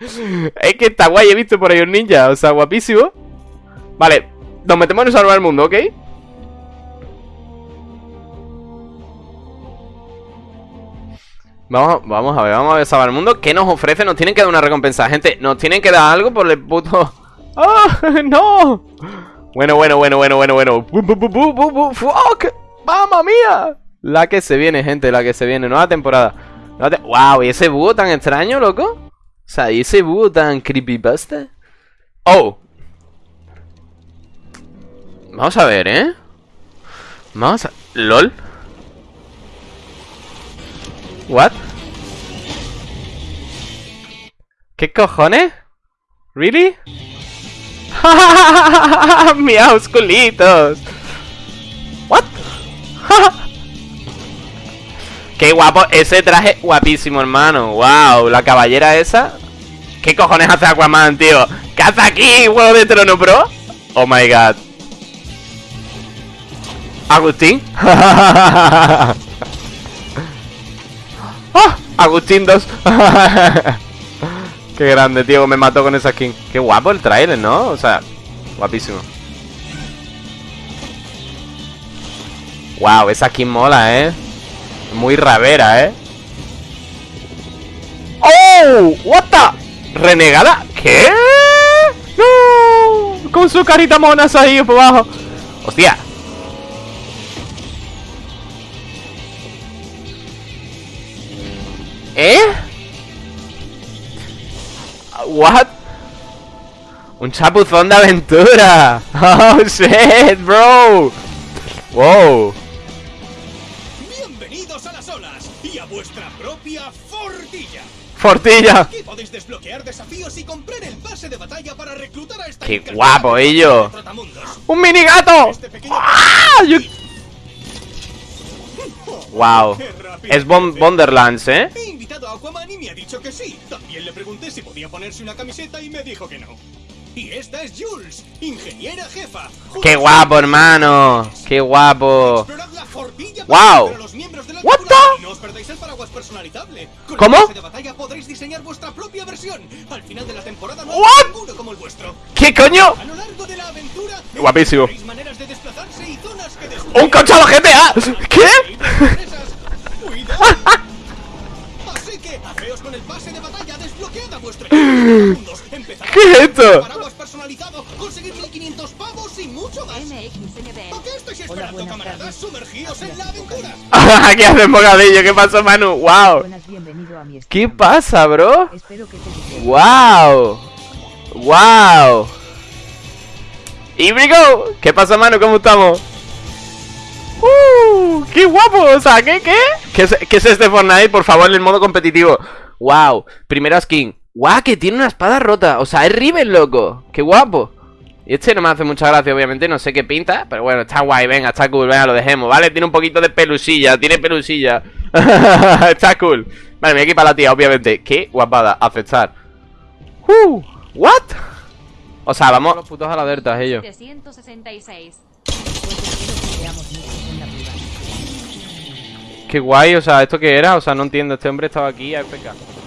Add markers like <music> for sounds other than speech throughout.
es que está guay, he visto por ahí un ninja, o sea, guapísimo. Vale, nos metemos en salvar el mundo, ¿ok? Vamos, vamos a ver, vamos a ver salvar el mundo ¿Qué nos ofrece? Nos tienen que dar una recompensa Gente, nos tienen que dar algo por el puto... <laughs> ¡Ah! <laughs> ¡No! Bueno, bueno, bueno, bueno, bueno, bueno ¡Fuck! ¡Mamma mía! La que se viene, gente, la que se viene Nueva temporada ¡Wow! ¿Y ese búho tan extraño, loco? O sea, ¿y ese búho tan creepypasta? ¡Oh! Vamos a ver, ¿eh? Vamos a... ¿LOL? ¿What? ¿Qué cojones? ¿Really? <laughs> ¡Miaus culitos! ¿What? <laughs> ¡Qué guapo! Ese traje guapísimo, hermano ¡Wow! La caballera esa ¿Qué cojones hace Aquaman, tío? ¿Qué hace aquí, huevo de trono, bro? Oh my god ¿Agustín? <laughs> ¡Oh! Agustín 2 <laughs> Qué grande, tío, me mató con esa skin Qué guapo el trailer, ¿no? O sea, guapísimo Wow, esa skin mola, ¿eh? Muy ravera, ¿eh? ¡Oh! ¿What the? ¿Renegada? ¿Qué? ¡No! Con su carita monas ahí por abajo ¡Hostia! ¿Eh? What? Un chapuzón de aventura <laughs> Oh shit, bro Wow fortilla podéis desbloquear desafíos y comprar el pase de batalla para reclutar a esta Qué guapo ello Un mini gato Este pequeño ¡Ah! Yo- Wow Es Bon- Wonderlands, ¿eh? He invitado a Aquaman y me ha dicho que sí. También le pregunté si podía ponerse una camiseta y me dijo que no. Y esta es Jules, ingeniera jefa. Qué guapo, hermano Qué guapo Wow. What tripulación the? y no os perdáis el paraguas personalizable. Con ¿Cómo? el pase de batalla podréis diseñar vuestra propia versión. Al final de la temporada no What? como el vuestro. ¿Qué coño? A lo largo de la aventura Guapísimo. maneras de desplazarse y zonas que descubrir. ¡Un GTA! ¿Qué? Así que, haceos con el pase de batalla, desbloquead a vuestro <laughs> equipo de mundos, empezad a ¿Qué es esto? Paraguas personalizado, conseguir 1500 pavos y mucho más. ¿A qué estáis esperando, camaradas? Sumergíos en la aventura. <laughs> Aquí hacen bocadillo, ¿qué pasó, Manu? ¡Wow! Buenas, bienvenido a mi ¿Qué pasa, bro? Espero que te guste. ¡Wow! ¡Wow! ¡Ibrigo! ¿Qué pasa, Manu? ¿Cómo estamos? ¡Uh! ¡Qué guapo! O sea, ¿qué? ¿Qué? ¿Qué es, qué es este Fortnite? Por favor, el modo competitivo. ¡Wow! Primera skin. ¡Guau! Que tiene una espada rota. O sea, es Riven, loco. ¡Qué guapo! Y este no me hace mucha gracia, obviamente. No sé qué pinta. Pero bueno, está guay. Venga, está cool. Venga, lo dejemos, ¿vale? Tiene un poquito de pelusilla. Tiene pelusilla. <laughs> está cool. Vale, me voy a equipar la tía, obviamente. ¡Qué guapada! Aceptar. ¡Uh! ¿What? O sea, vamos a los putos aladertas, ellos. 766. Pues espero que veamos muchos en la privada. Qué guay, o sea, ¿esto qué era? O sea, no entiendo, este hombre estaba aquí, AFK Adri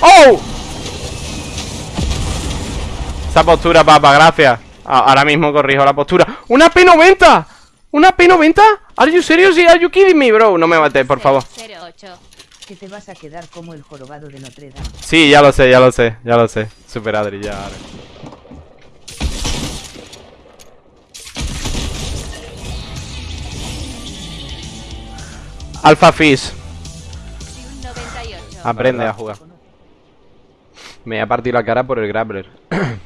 ¡Oh! Esa postura, papa, gracias Ahora mismo corrijo la postura ¡Una P90! ¿Una P90? ¿Are you serious? ¿Are you kidding me, bro? No me mates, por favor 08. que te vas a quedar como el jorobado de Notre Dame. Sí, ya lo sé, ya lo sé, ya lo sé Super Adri, ya ahora. Alpha Fish 98. Aprende a jugar. Me ha partido la cara por el grappler. <clears throat>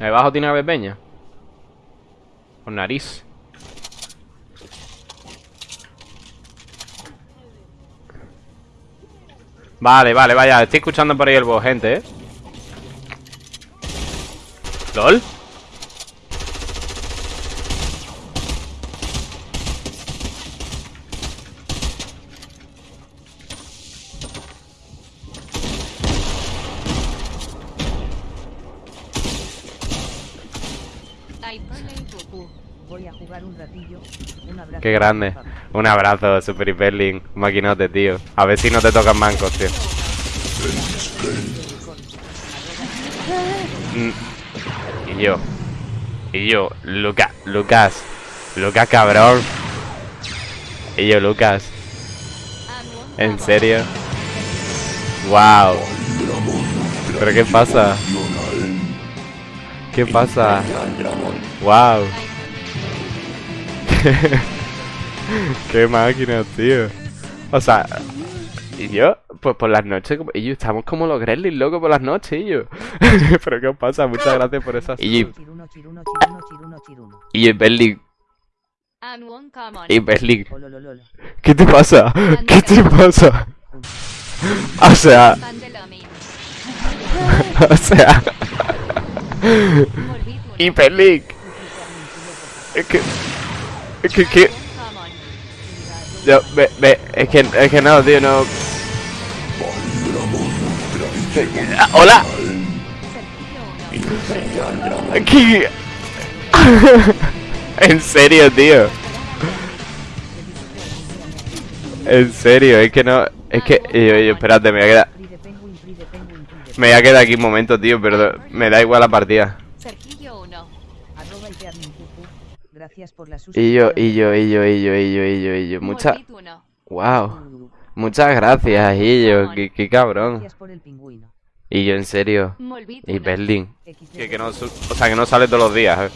Ahí abajo tiene ave peña Con nariz. Vale, vale, vaya Estoy escuchando por ahí el boss, gente, eh ¿Lol? Qué grande. Un abrazo, Super Hyperlink. Maquinote, tío. A ver si no te tocan mancos, tío. Mm. Y yo. Y yo, Lucas, Lucas. Lucas, cabrón. Y yo, Lucas. ¿En serio? Wow. ¿Pero qué pasa? ¿Qué pasa? Wow. <laughs> qué máquina, tío. O sea, y yo, pues por las noches, y yo estamos como los Gremlins, loco, por las noches, y yo. <laughs> Pero qué os pasa, muchas gracias por esas. Y chiruno. y Common. y Ololololo. ¿qué te pasa? <laughs> ¿Qué te pasa? O sea, o sea, Berlin, es que, es que, que, ve, es que, es que no, tío, no. Hola. ¿qué? <laughs> En serio, tío. En serio, es que no, es que, yo, espérate, me voy a quedar, Me voy a quedar aquí un momento, tío, pero me da igual la partida. Gracias por la Y yo, y yo, y yo, y yo, y yo, y yo, y yo, mucha, wow, muchas gracias, y yo, qué, qué cabrón. Y yo, en serio, y. XD. Que, que no, o sea, que no sale todos los días, eh.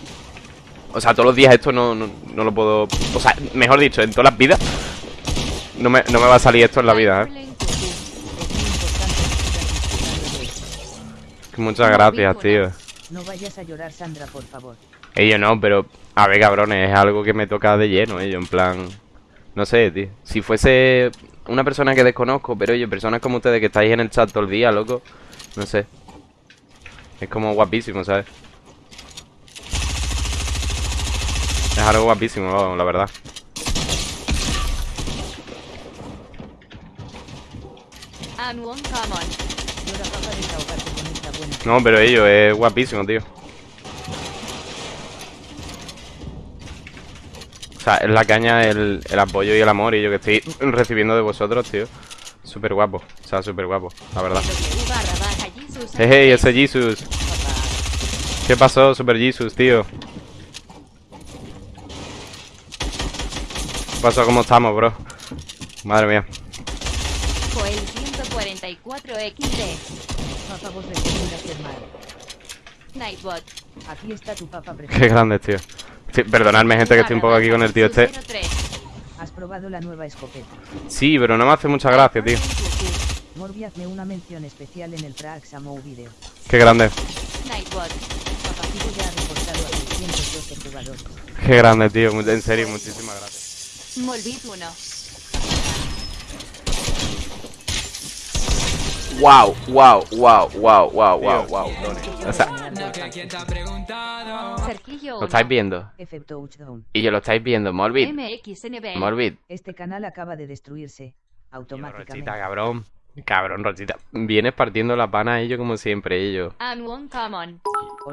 O sea, todos los días esto no, no, no lo puedo... O sea, mejor dicho, en todas las vidas no me, no me va a salir esto en la vida, eh. Hyperlink Cuckoo. Es muy importante que sigas disfrutando de Muchas gracias, tío. No vayas a llorar, Sandra, por favor. Yo no, pero... A ver, cabrones, es algo que me toca de lleno, eh. Yo, en plan... No sé, tío. Si fuese una persona que desconozco, pero oye, personas como ustedes que estáis en el chat todo el día, loco. No sé. Es como guapísimo, ¿sabes? Es algo guapísimo, vamos, la verdad. No, pero ello es guapísimo, tío. O sea, es la caña, el, apoyo y el amor y yo que estoy recibiendo de vosotros, tío. Súper guapo, o sea, súper guapo, la verdad. Hey, ese Jesus. ¿Qué pasó, Super Jesus, tío? ¿Qué pasó? ¿Cómo estamos, bro? Madre mía. Fue el 144 XD. Papá, vos. Nightbot. Aquí está tu papá Qué preferido. grande, tío. Sí, perdonadme, gente, que estoy un poco aquí con el tío este. 03. Has probado la nueva escopeta. Sí, pero no me hace mucha gracia, tío. Morbi, hazme una mención especial en el Praxamo video. Qué grande. Nightbot. Papacito ya ha reportado a 612 jugadores. Qué grande, tío. En serio, muchísimas gracias. Molbit 1. Wow, wow, wow, wow, wow, wow, wow. O sea, Sergillo 1. lo estáis viendo. Y yo lo estáis viendo, Morbid. MXNB. Morbid. Este canal acaba de destruirse. Rochita, Automáticamente. cabrón. Cabrón, Rochita. Vienes partiendo la pana a ello como siempre, ello. Unwon Common.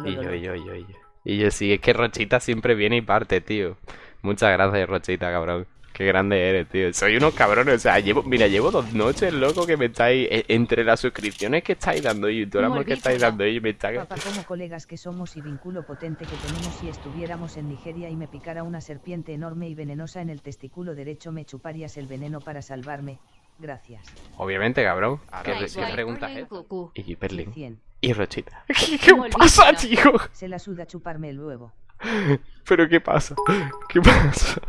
Y yo, y yo, y yo, y yo. Y yo, sí, es que Rochita siempre viene y parte, tío. Muchas gracias, Rochita, cabrón. Qué grande eres, tío. Soy unos cabrones, o sea, llevo, mira, llevo dos noches, loco, que me estáis, e- entre las suscripciones que estáis dando y todo el amor que estáis dando y me está... Papá, como colegas que somos y vínculo potente que tenemos si estuviéramos en Nigeria y me picara una serpiente enorme y venenosa en el testículo derecho, me chuparías el veneno para salvarme. Gracias. Obviamente, cabrón. ¿Qué, Nightbot. qué preguntas es? Y. 100. Y Rochita. <laughs> ¿Qué, qué pasa, tío? Se la suda chuparme el huevo. <laughs> ¿Pero qué pasa? ¿Qué pasa?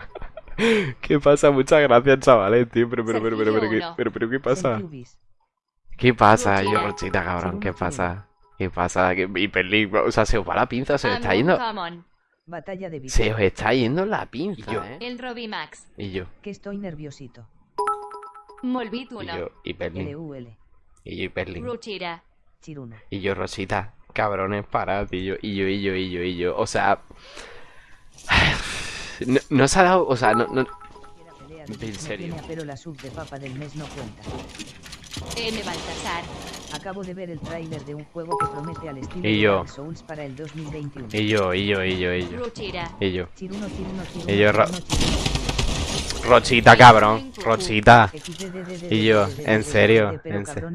<laughs> ¿Qué pasa? Muchas gracias, chavales, tío. Pero, pero, pero, pero, pero, ¿qué, pero, pero, ¿qué pasa? ¿Qué pasa, yo, Rochita, cabrón? ¿Qué pasa? ¿Qué pasa? ¿Qué Hyperlink? O sea, se os va la pinza, se os está yendo... Batalla de Se os está yendo la pinza, ¿eh? El Robimax. Y yo, Que estoy nerviosito. Molbit y 1. yo. Y yo. Ruchira. Chiruno. Y yo, Rosita, cabrones, parad, y yo, y yo, y yo, y yo, y yo, o sea... No, no se ha dado, o sea, no, no... En serio. Pero la sub de papa del mes no cuenta. Y yo. Y yo, y yo, y yo, y yo. Y yo. Y yo, Rochita, cabrón. Rochita. Y yo, en serio. En serio.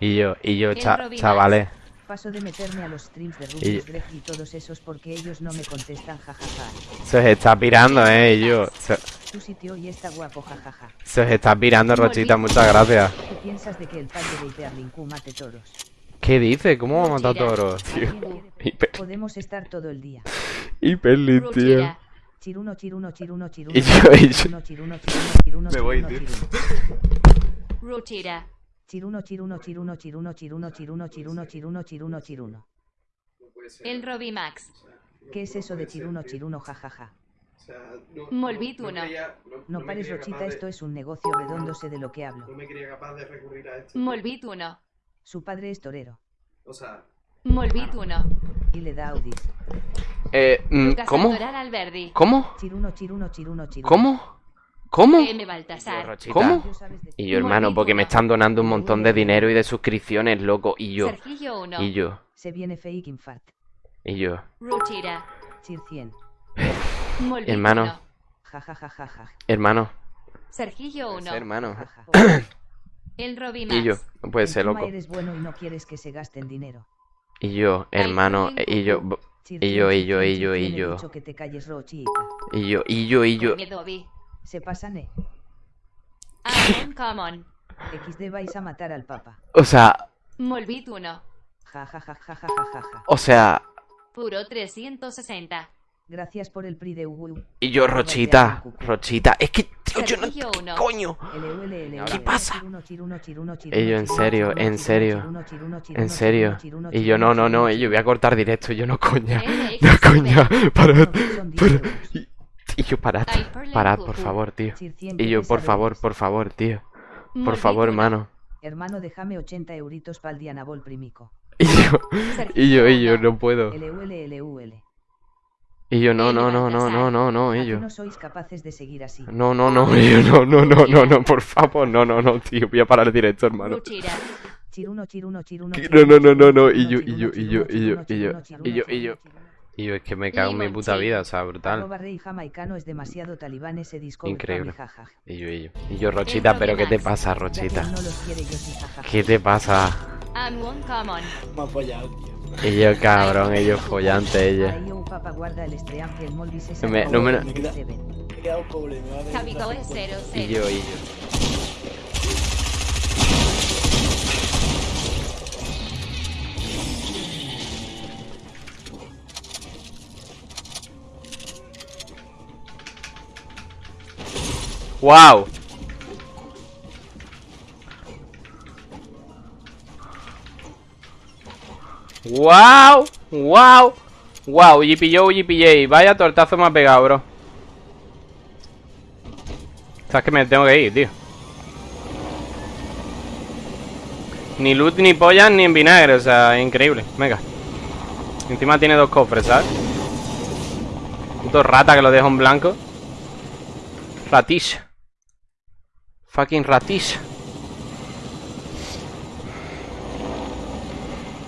Y yo, y yo, chavales. Paso de meterme a los streams de Y- Rubius Greg y todos esos porque ellos no me contestan jajaja. Se os está pirando, eh, y yo. Se, Tu sitio hoy está guapo jajaja. se os está pirando, Rochita, muchas gracias. ¿Qué piensas de que el padre de Hiperlinku mate toros? ¿Qué dice? ¿Cómo va a matar toros, tío? Podemos estar todo el día. hiperlit, tío. Chiruno, chiruno, chiruno, chiruno. Y yo- y yo- Me voy, tío. Ruchira. Chiruno, chiruno, chiruno, chiruno, chiruno, chiruno, chiruno, chiruno, chiruno, chiruno. El Robbie Max. ¿Qué es eso de chiruno, chiruno, jajaja? Molbit uno. No pares Rochita, esto es un negocio redondo, sé de lo que hablo. No me creía capaz de recurrir a esto. Molbit 1. Su padre es torero O sea, Molbit 1. y le da Audis. Eh, mm, ¿cómo? ¿Cómo? Chiruno, chiruno, chiruno, chiruno. ¿Cómo? ¿Cómo? ¿Cómo? Eh, ¿Cómo? Y yo, hermano, porque me están donando un montón de dinero y de suscripciones, loco. Y yo. Y yo. Se viene Y yo. <sighs> hermano. hermano. Sergillo Hermano. <clears throat> y yo. No puede ser, loco. Y yo, hermano. Y yo. Y yo, y yo, y yo, y yo. Y yo, y yo, y yo. Se pasan, eh. Uncommon. XD vais a matar al papa. O sea, Molbit 1. Jajajajajajaja. o sea, Puro 360. Gracias por el PRI de Ugu. y yo, Rochita, Rochita. Es que, tío, yo no. Sergillo 1. Coño. ¿Qué pasa? Ello, Ello, en serio, en serio, En serio. Y yo, no, no, no, y yo voy a cortar directo. Y yo, no, coña. No, coña. Parad. parad. Y, yo, parad. Parad, por favor, tío. Y yo, por favor, por favor, tío. Por favor, 1. hermano. Hermano, déjame 80 euritos pa'l Dianabol primico. Y yo, y yo, y yo, no puedo. Y yo, no, no, no, no, no, no, no, y yo. no sois capaces de seguir así. No, no, no, y yo, no, no, no, no, no, por favor, no, no, no, tío, voy a parar el directo, hermano. Chiruno, chiruno, chiruno. No, no, no, no, chiruno, y yo, y yo, y yo, y yo, y yo, y yo, y yo. Y yo, es que me cago en mi puta vida, o sea, brutal. Arroba rey jamaicano es demasiado talibán ese disco. Increíble. Y yo, y yo. Y yo, Rochita, pero ¿qué te pasa, Rochita? yo. ¿Qué te pasa? Me ha apoyado, tío. Y yo, cabrón, ellos follante, ella. No me- no me- el Me queda- Seven. ¡Wow! ¡Wow! ¡Wow! ¡Wow! GPJ, GPJ. Vaya tortazo me ha pegado, bro. Sabes que me tengo que ir, tío. Ni loot, ni pollas, ni en vinagre, o sea, increíble. Venga. Encima tiene dos cofres, ¿sabes? Puto rata que lo dejo en blanco. Ratish. Fucking ratis.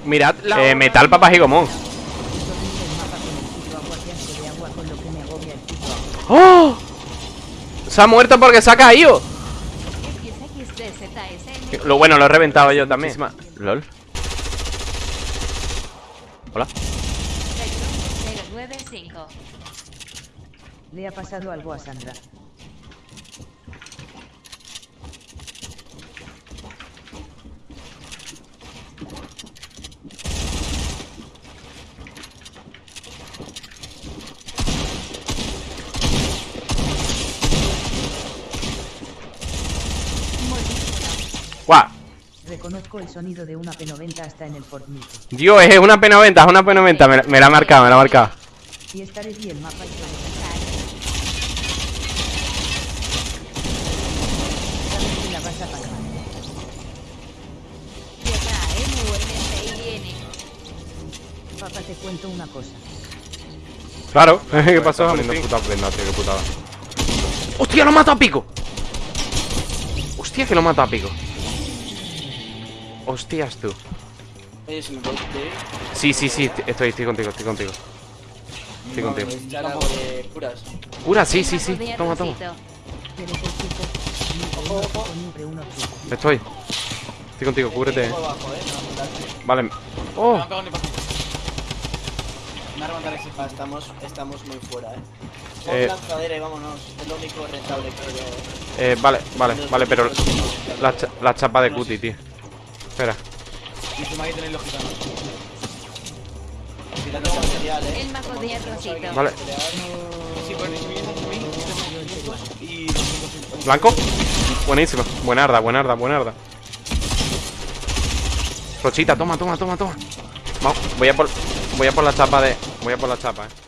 Mirad la... Eh, metal papas y ¡Oh! Se ha muerto porque se ha caído. Lo bueno, lo he reventado yo también. LOL. Hola. Le ha pasado algo a Sandra. ¡Guau! Reconozco el sonido de una P90 hasta en el Fortnite. Dios, es una P90, es una P90. Me, la- me la ha marcado, me la ha marcado. Si estaré bien mapa y. Papá, te cuento una cosa. Claro, <laughs> ¿qué pasó? Poniendo puta prenda, tío, qué putada. ¡Hostia, lo mata a pico! ¡Hostia, que lo mata a pico! Hostias, tú. Oye, si me podéis pedir. Sí, sí, sí, estoy, estoy contigo, estoy contigo. Estoy contigo. De curas. Cura, sí, sí, sí. Toma, toma. Estoy. Estoy contigo, cúbrete. Eh. Vale. Me Oh, estamos, estamos muy fuera, eh. Eh. Eh... lanzadera y vámonos. Es lo único rentable, creo yo. eh, vale, vale, vale, pero la, cha- la chapa de cutie, tío. Espera. Y encima ahí tenéis los gitanos. El mago de arrocito. Vale. Sí, pues ni siquiera ni y ¿Blanco? Buenísimo. Buenarda, buenarda, buenarda. Rochita, toma, toma, toma, toma. Vamos, voy a por. Voy a por la chapa de. Voy a por la chapa, eh.